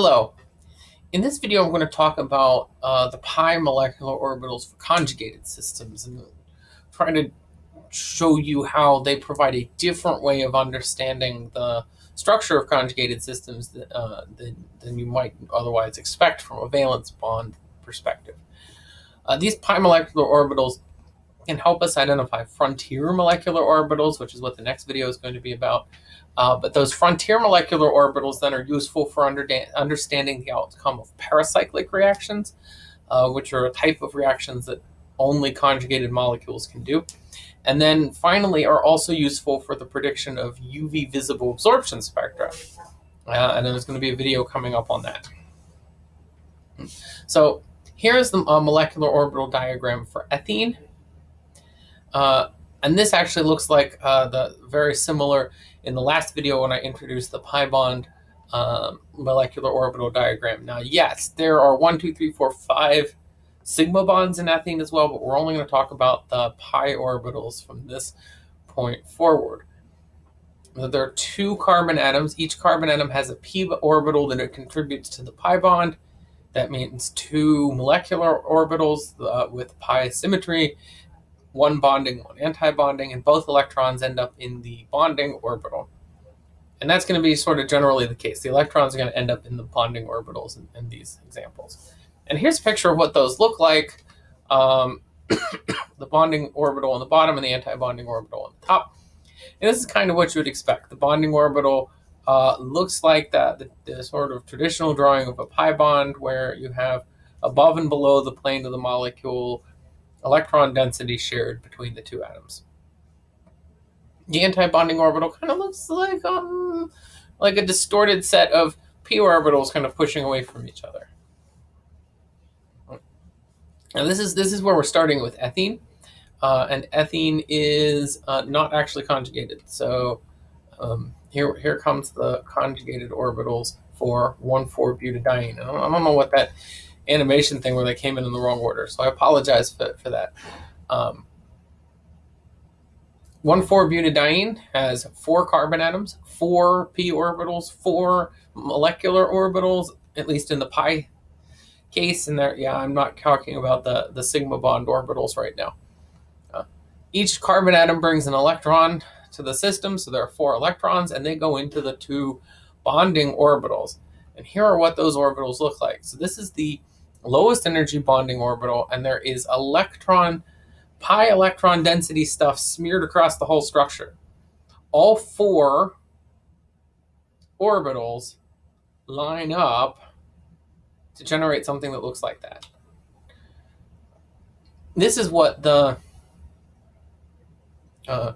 Hello. In this video, I'm going to talk about uh, the pi molecular orbitals for conjugated systems and trying to show you how they provide a different way of understanding the structure of conjugated systems that, uh, than, than, you might otherwise expect from a valence bond perspective. Uh, these pi molecular orbitals can help us identify frontier molecular orbitals, which is what the next video is going to be about, uh, but those frontier molecular orbitals then are useful for under understanding the outcome of pericyclic reactions, uh, which are a type of reactions that only conjugated molecules can do. And then finally are also useful for the prediction of UV visible absorption spectra. Uh, and there's going to be a video coming up on that. So here's the uh, molecular orbital diagram for ethene. Uh, and this actually looks like uh, the very similar in the last video when I introduced the pi bond um, molecular orbital diagram. Now, yes, there are one, two, three, four, five sigma bonds in ethene as well, but we're only going to talk about the pi orbitals from this point forward. There are two carbon atoms. Each carbon atom has a p orbital that it contributes to the pi bond. That means two molecular orbitals uh, with pi symmetry, one bonding, one anti-bonding, and both electrons end up in the bonding orbital. And that's going to be sort of generally the case. The electrons are going to end up in the bonding orbitals in, in these examples. And here's a picture of what those look like. Um, the bonding orbital on the bottom and the anti-bonding orbital on the top. And this is kind of what you would expect. The bonding orbital uh, looks like that, the, the, sort of traditional drawing of a pi bond where you have above and below the plane of the molecule electron density shared between the two atoms. The anti-bonding orbital kind of looks like um like a distorted set of p orbitals kind of pushing away from each other. And this is this is where we're starting with ethene, uh, and ethene is uh, not actually conjugated. So um, here here comes the conjugated orbitals for 1,4-butadiene. I I don't know what that animation thing where they came in in the wrong order. So I apologize for, for that. Um, 1,4-butadiene has four carbon atoms, four p orbitals, four molecular orbitals, at least in the pi case. And there, yeah, I'm not talking about the, the sigma bond orbitals right now. Uh, each carbon atom brings an electron to the system, so there are four electrons, and they go into the two bonding orbitals. And here are what those orbitals look like. So this is the lowest energy bonding orbital, and there is electron, pi electron density stuff smeared across the whole structure. All four orbitals line up to generate something that looks like that. This is what the uh,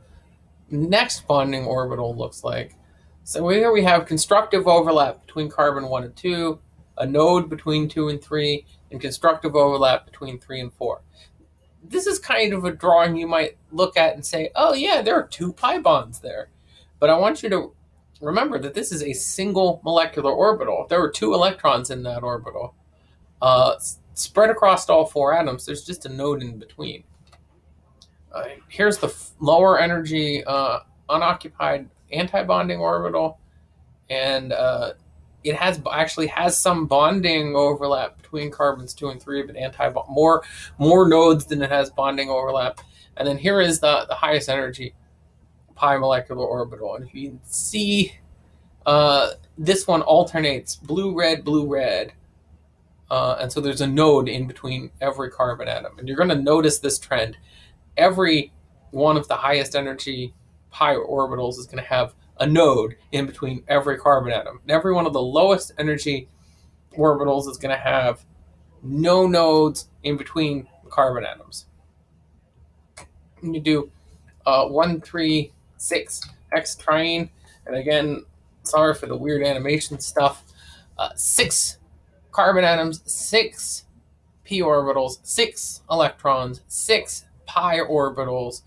next bonding orbital looks like. So here we have constructive overlap between carbon 1 and 2, a node between 2 and 3, and constructive overlap between 3 and 4. This is kind of a drawing you might look at and say, oh yeah, there are two pi bonds there. But I want you to remember that this is a single molecular orbital. There are two electrons in that orbital. Uh, spread across all four atoms, there's just a node in between. Uh, here's the lower energy uh, unoccupied anti-bonding orbital. And uh, it has actually has some bonding overlap between carbons two and three, but anti more more nodes than it has bonding overlap. And then here is the the highest energy pi molecular orbital, and if you see, uh, this one alternates blue red blue red, uh, and so there's a node in between every carbon atom, and you're going to notice this trend. Every one of the highest energy pi orbitals is going to have a node in between every carbon atom. And every one of the lowest energy orbitals is going to have no nodes in between carbon atoms. And you do uh, 1, 3, 6 hexatriene. And again, sorry for the weird animation stuff. Uh, six carbon atoms, six p orbitals, six electrons, six pi orbitals,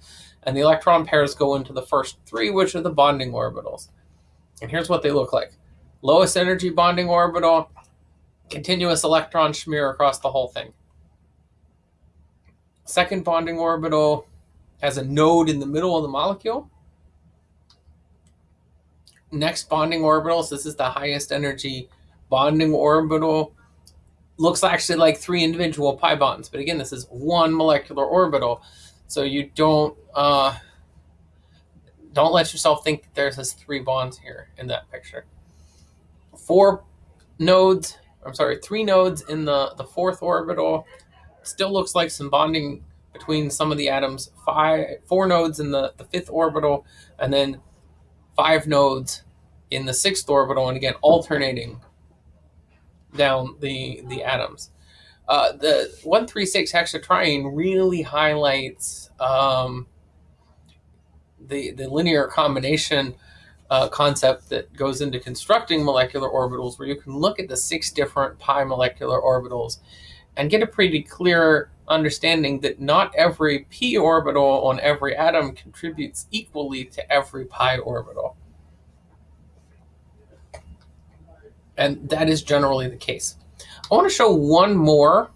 and the electron pairs go into the first three, which are the bonding orbitals. And here's what they look like. Lowest energy bonding orbital, continuous electron smear across the whole thing. Second bonding orbital has a node in the middle of the molecule. Next bonding orbitals, this is the highest energy bonding orbital looks actually like three individual pi bonds. But again, this is one molecular orbital. So you don't uh, don't let yourself think that there's this three bonds here in that picture. Four nodes, I'm sorry, three nodes in the, the fourth orbital. Still looks like some bonding between some of the atoms. Five, four nodes in the, the fifth orbital, and then five nodes in the sixth orbital, and again, alternating down the, the atoms. Uh, the 136 hexatriene really highlights um, the, the linear combination uh, concept that goes into constructing molecular orbitals, where you can look at the six different pi molecular orbitals and get a pretty clear understanding that not every p orbital on every atom contributes equally to every pi orbital. And that is generally the case. I want to show one more,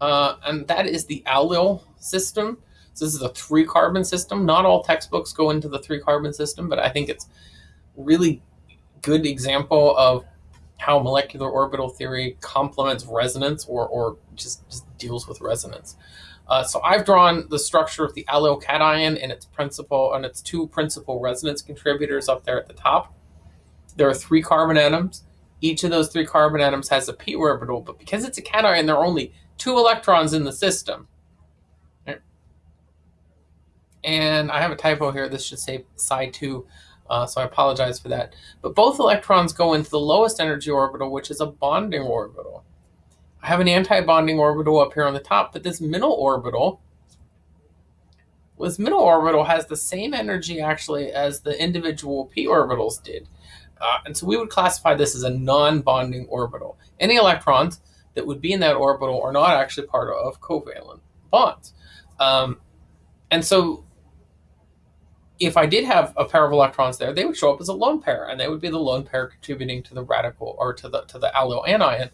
uh, and that is the allyl system. So this is a three carbon system. Not all textbooks go into the three carbon system, but I think it's really good example of how molecular orbital theory complements resonance or, or just, just deals with resonance. Uh, so I've drawn the structure of the allyl cation and its principal and its two principal resonance contributors up there at the top. There are three carbon atoms. Each of those three carbon atoms has a p orbital, but because it's a cation, there are only two electrons in the system. And I have a typo here. This should say psi 2, uh, so I apologize for that. But both electrons go into the lowest energy orbital, which is a bonding orbital. I have an anti-bonding orbital up here on the top, but this middle orbital, this middle orbital has the same energy actually as the individual p orbitals did. Uh, and so we would classify this as a non-bonding orbital. Any electrons that would be in that orbital are not actually part of covalent bonds. Um, and so if I did have a pair of electrons there, they would show up as a lone pair, and they would be the lone pair contributing to the radical or to the to the allyl anion.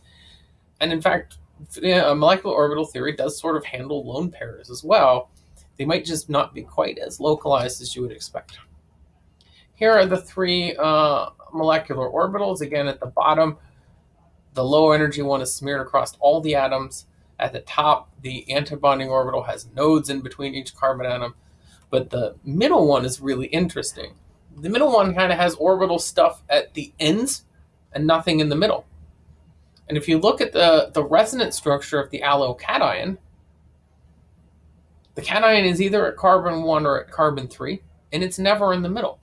And in fact, molecular orbital theory does sort of handle lone pairs as well. They might just not be quite as localized as you would expect. Here are the three uh, molecular orbitals. Again, at the bottom, the low energy one is smeared across all the atoms. At the top, the antibonding orbital has nodes in between each carbon atom. But the middle one is really interesting. The middle one kind of has orbital stuff at the ends and nothing in the middle. And if you look at the, the resonance structure of the allyl cation, the cation is either at carbon 1 or at carbon 3, and it's never in the middle.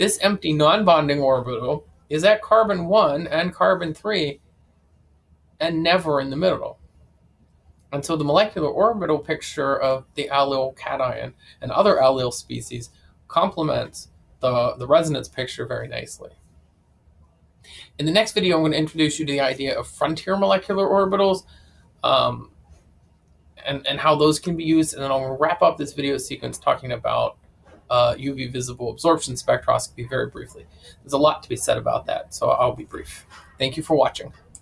This empty non-bonding orbital is at carbon 1 and carbon 3 and never in the middle. And so the molecular orbital picture of the allyl cation and other allyl species complements the, the resonance picture very nicely. In the next video, I'm going to introduce you to the idea of frontier molecular orbitals um, and, and how those can be used. And then I'll wrap up this video sequence talking about uh, UV visible absorption spectroscopy very briefly. There's a lot to be said about that, so I'll be brief. Thank you for watching.